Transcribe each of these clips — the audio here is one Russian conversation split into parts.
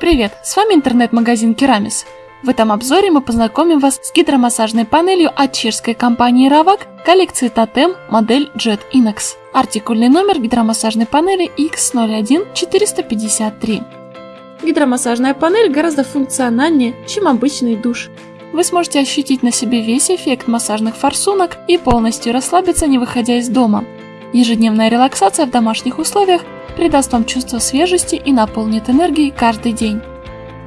Привет, с вами интернет-магазин Керамис. В этом обзоре мы познакомим вас с гидромассажной панелью от чешской компании Ravak коллекции Totem модель Jet Inox. Артикульный номер гидромассажной панели X01453. Гидромассажная панель гораздо функциональнее, чем обычный душ. Вы сможете ощутить на себе весь эффект массажных форсунок и полностью расслабиться, не выходя из дома. Ежедневная релаксация в домашних условиях придаст вам чувство свежести и наполнит энергией каждый день.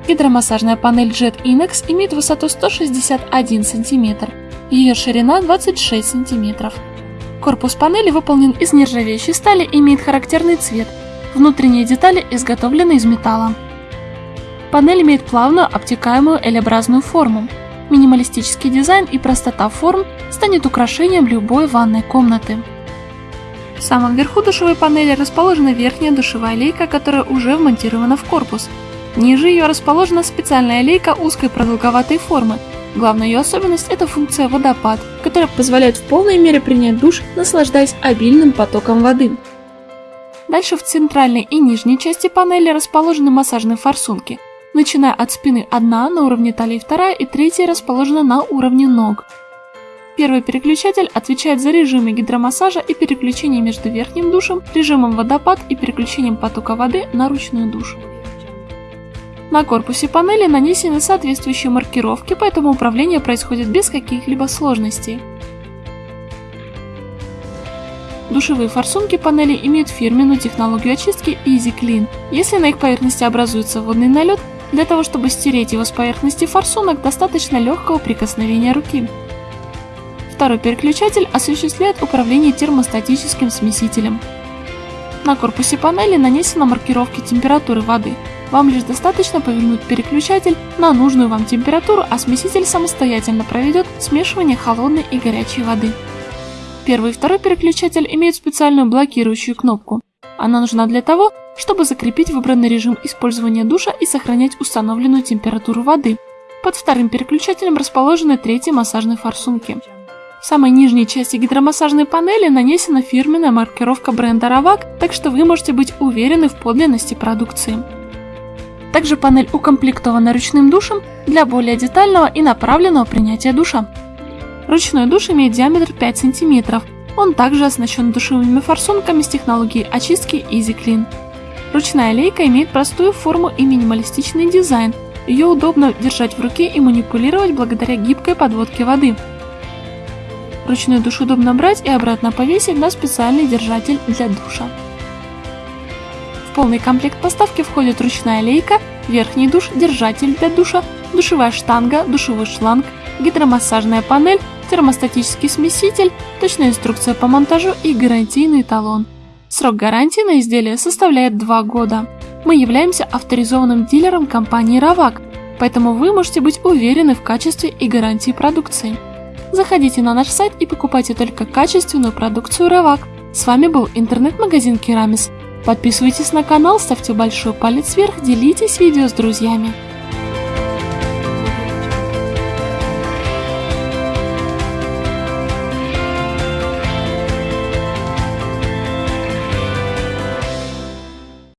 Гидромассажная панель Jet Inex имеет высоту 161 см, ее ширина 26 см. Корпус панели выполнен из нержавеющей стали и имеет характерный цвет. Внутренние детали изготовлены из металла. Панель имеет плавную обтекаемую L-образную форму. Минималистический дизайн и простота форм станет украшением любой ванной комнаты. В самом верху душевой панели расположена верхняя душевая лейка, которая уже вмонтирована в корпус. Ниже ее расположена специальная лейка узкой продолговатой формы. Главная ее особенность – это функция водопад, которая позволяет в полной мере принять душ, наслаждаясь обильным потоком воды. Дальше в центральной и нижней части панели расположены массажные форсунки. Начиная от спины одна, на уровне талии вторая и третья расположена на уровне ног. Первый переключатель отвечает за режимы гидромассажа и переключение между верхним душем, режимом водопад и переключением потока воды на ручную душ. На корпусе панели нанесены соответствующие маркировки, поэтому управление происходит без каких-либо сложностей. Душевые форсунки панели имеют фирменную технологию очистки Easy Clean. Если на их поверхности образуется водный налет, для того чтобы стереть его с поверхности форсунок, достаточно легкого прикосновения руки. Второй переключатель осуществляет управление термостатическим смесителем. На корпусе панели нанесены маркировки температуры воды. Вам лишь достаточно повернуть переключатель на нужную вам температуру, а смеситель самостоятельно проведет смешивание холодной и горячей воды. Первый и второй переключатель имеют специальную блокирующую кнопку. Она нужна для того, чтобы закрепить выбранный режим использования душа и сохранять установленную температуру воды. Под вторым переключателем расположены третьи массажные форсунки. Самой нижней части гидромассажной панели нанесена фирменная маркировка бренда Ravak, так что вы можете быть уверены в подлинности продукции. Также панель укомплектована ручным душем для более детального и направленного принятия душа. Ручной душ имеет диаметр 5 см. Он также оснащен душевыми форсунками с технологией очистки Easy Clean. Ручная лейка имеет простую форму и минималистичный дизайн. Ее удобно держать в руке и манипулировать благодаря гибкой подводке воды. Ручной душ удобно брать и обратно повесить на специальный держатель для душа. В полный комплект поставки входит ручная лейка, верхний душ, держатель для душа, душевая штанга, душевой шланг, гидромассажная панель, термостатический смеситель, точная инструкция по монтажу и гарантийный талон. Срок гарантии на изделие составляет 2 года. Мы являемся авторизованным дилером компании Ravak, поэтому вы можете быть уверены в качестве и гарантии продукции. Заходите на наш сайт и покупайте только качественную продукцию Ravak. С вами был интернет-магазин Керамис. Подписывайтесь на канал, ставьте большой палец вверх, делитесь видео с друзьями.